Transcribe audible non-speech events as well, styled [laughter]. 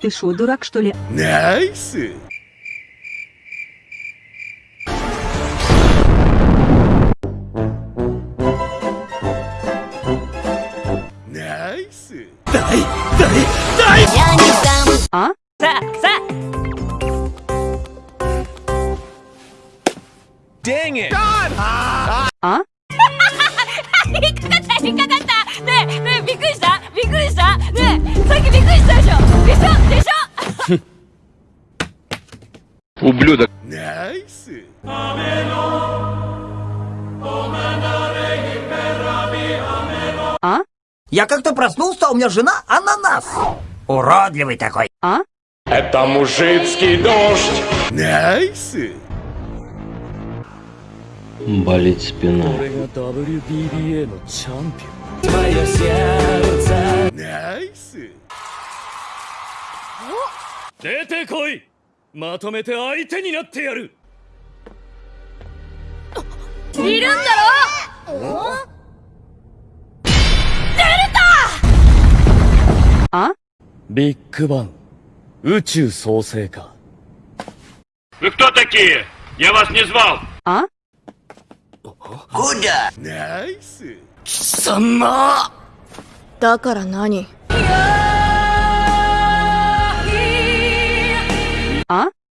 Ты шо, дурак, что ли? ナイス ナイス А? さあさ Dang it! А? [laughs] 引っかかった引っかかったねえねえびっくりした Ублюдок. А? Я как-то проснулся, а у меня жена ананас. Уродливый такой. А? Это мужицкий дождь. Найс. Болит спина. Мое сердце. Найс. Дайте кой! ャンピナイスオン出てこいまとめて相手になってやるいるんだろ А? ビッグバン宇宙創生か Вы кто такие? Я вас не звал. А? Куда? ナイス貴様だから何 А?